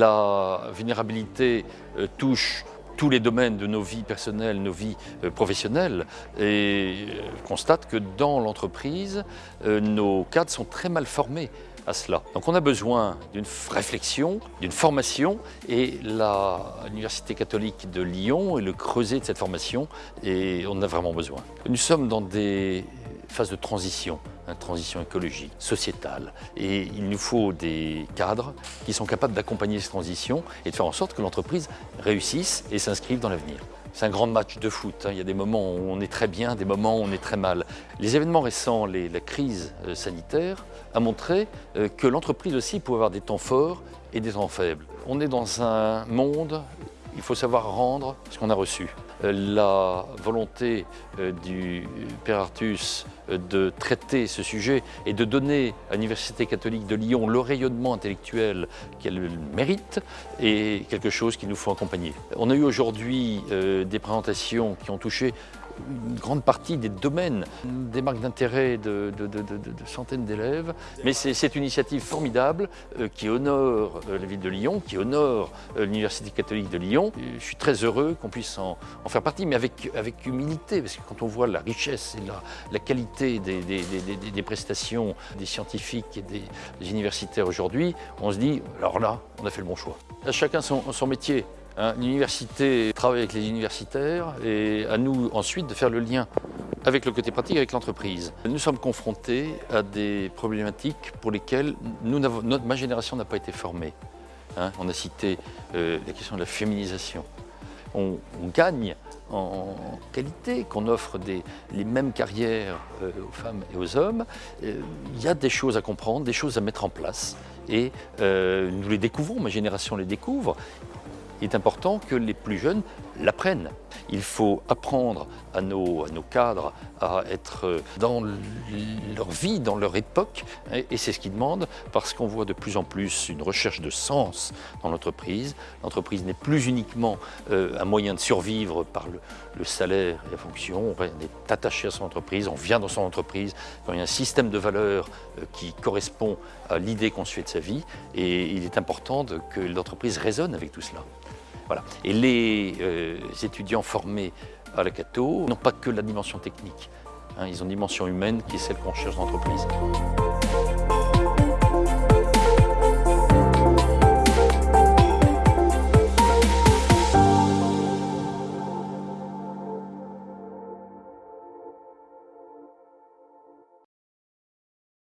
La vulnérabilité euh, touche tous les domaines de nos vies personnelles, nos vies euh, professionnelles et constate que dans l'entreprise, nos cadres sont très mal formés à cela. Donc on a besoin d'une réflexion, d'une formation et l'Université catholique de Lyon est le creuset de cette formation et on en a vraiment besoin. Nous sommes dans des phases de transition, transition écologique, sociétale et il nous faut des cadres qui sont capables d'accompagner cette transition et de faire en sorte que l'entreprise réussisse et s'inscrive dans l'avenir. C'est un grand match de foot. Hein. Il y a des moments où on est très bien, des moments où on est très mal. Les événements récents, la crise euh, sanitaire, a montré euh, que l'entreprise aussi pouvait avoir des temps forts et des temps faibles. On est dans un monde il faut savoir rendre ce qu'on a reçu. Euh, la volonté du Père Artus de traiter ce sujet et de donner à l'Université catholique de Lyon le rayonnement intellectuel qu'elle mérite est quelque chose qu'il nous faut accompagner. On a eu aujourd'hui des présentations qui ont touché une grande partie des domaines, des marques d'intérêt de, centaines d'élèves. Mais c'est une initiative formidable euh, qui honore euh, la ville de Lyon, qui honore euh, l'Université catholique de Lyon. Je suis très heureux qu'on puisse en, faire partie, mais avec, avec humilité, parce que quand on voit la richesse et la, qualité des, prestations des scientifiques et des, universitaires aujourd'hui, on se dit, alors là, on a fait le bon choix. chacun son métier. Hein, l'université travaille avec les universitaires et à nous ensuite de faire le lien avec le côté pratique avec l'entreprise. Nous sommes confrontés à des problématiques pour lesquelles nous ma génération n'a pas été formée. Hein. on a cité euh, la question de la féminisation. On, gagne en qualité, qu'on offre les mêmes carrières euh, aux femmes et aux hommes. Euh, il y a des choses à comprendre, des choses à mettre en place et nous les découvrons, ma génération les découvre il est important que les plus jeunes l'apprennent. Il faut apprendre à nos, à nos, cadres à être dans leur vie, dans leur époque, et c'est ce qu'ils demandent parce qu'on voit de plus en plus une recherche de sens dans l'entreprise. L'entreprise n'est plus uniquement euh, un moyen de survivre par le, salaire et la fonction, on est attaché à son entreprise, on vient dans son entreprise, il y a un système de valeurs euh, qui correspond à l'idée qu'on se fait de sa vie, et il est important que l'entreprise résonne avec tout cela. Et les euh, étudiants formés à la Cato n'ont pas que la dimension technique. Hein. ils ont une dimension humaine qui est celle qu'on cherche dans l'entreprise.